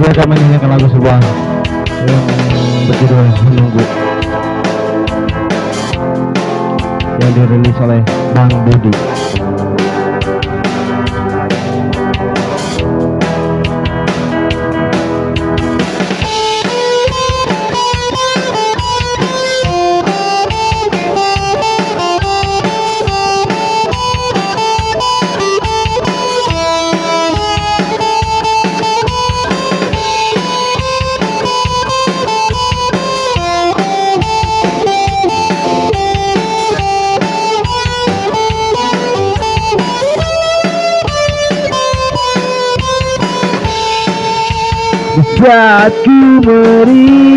kita menyanyikan lagu sebuah yang berjudul menunggu. Yang dirilis oleh Bang Budi saat merindukan.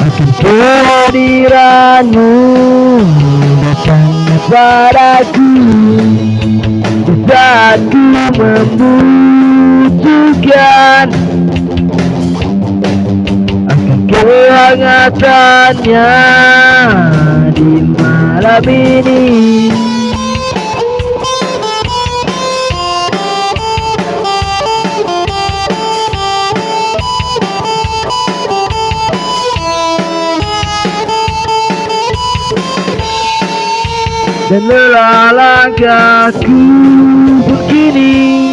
Akan kehadiranmu datang padaku. Saat membutuhkan. Akan kehangatannya di malam ini dan lelah langkahku begini.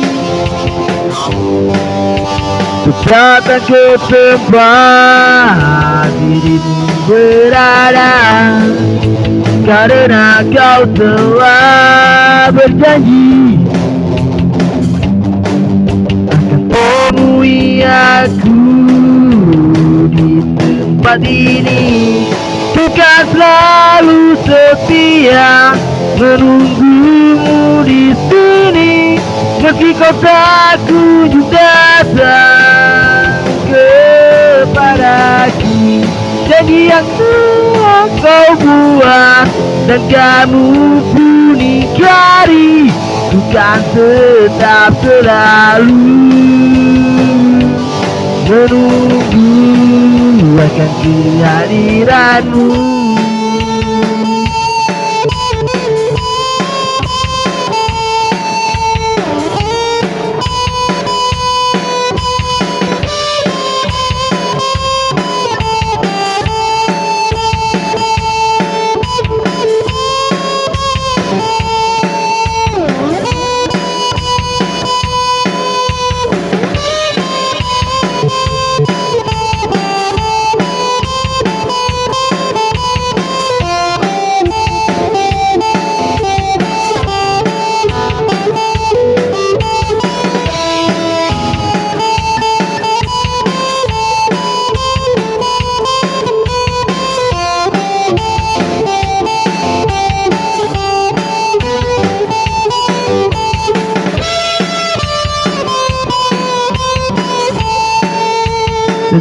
Untuk datang ke tempat dirimu berada Karena kau telah berjanji Akan temui aku di tempat ini. Bukan selalu kau tak kunjung datang kepadaku janji yang telah kau buat dan kamu pun ingkari bukan tetap selalu menunggu akan kehadiranmu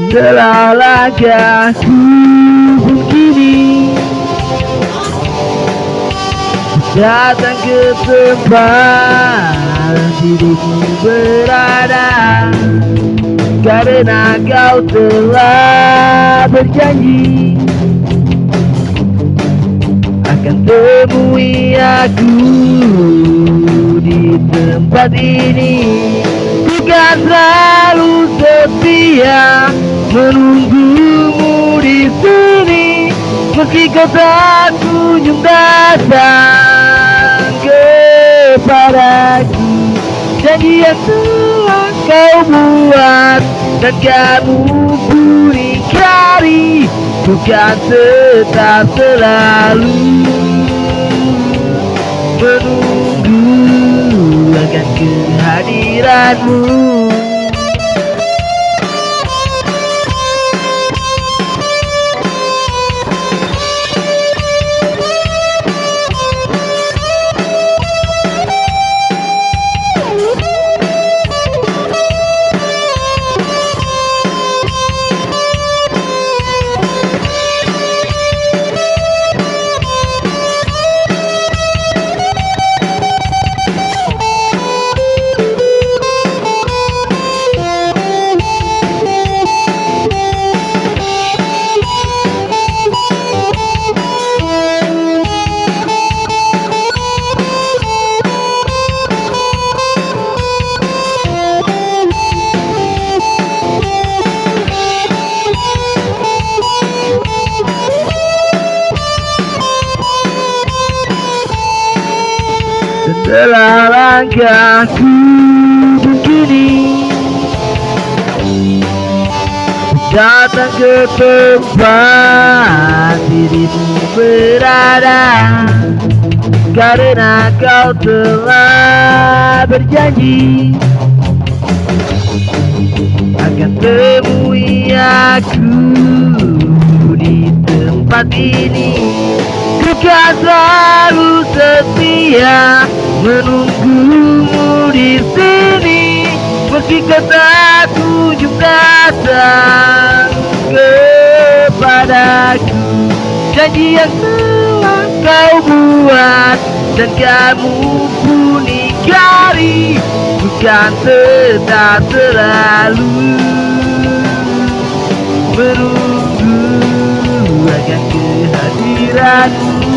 Setelah langkahku begini Datang ke tempat dirimu berada. Karena kau telah berjanji Akan temui aku di tempat ini. Bukan selalu setia menunggumu di sini meski kau tak kunjung datang kepadaku. Janji yang telah kau buat dan kamu pun ingkari bukan tetap selalu. Menunggu akan kehadiranmu Telah langkahku begini. Datang ke tempat dirimu berada. Karena kau telah berjanji Akan temui aku di tempat ini. Kan selalu setia menunggumu di sini Meski kata kunjung datang kepadaku. Janji yang telah kau buat dan kamu pun ingkari Bukan tetap selalu. Menunggu akan kehadiranmu